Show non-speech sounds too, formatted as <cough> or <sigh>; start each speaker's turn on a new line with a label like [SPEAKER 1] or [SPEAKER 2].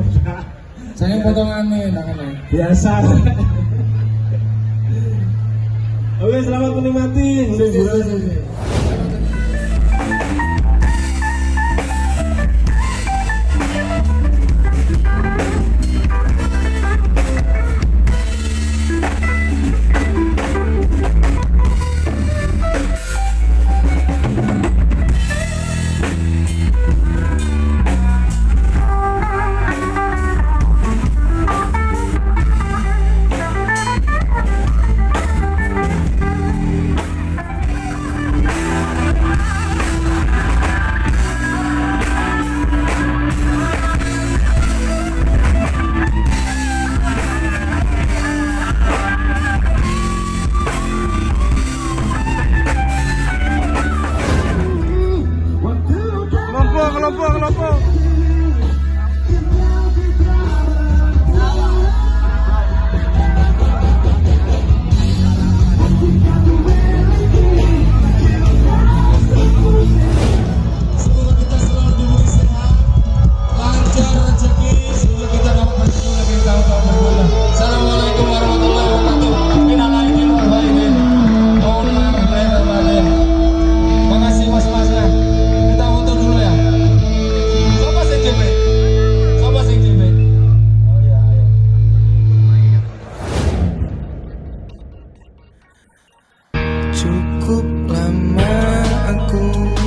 [SPEAKER 1] Enggak <laughs>
[SPEAKER 2] Saya potongannya kan.
[SPEAKER 1] biasa <laughs> oke selamat menikmati
[SPEAKER 2] sih, sih. You.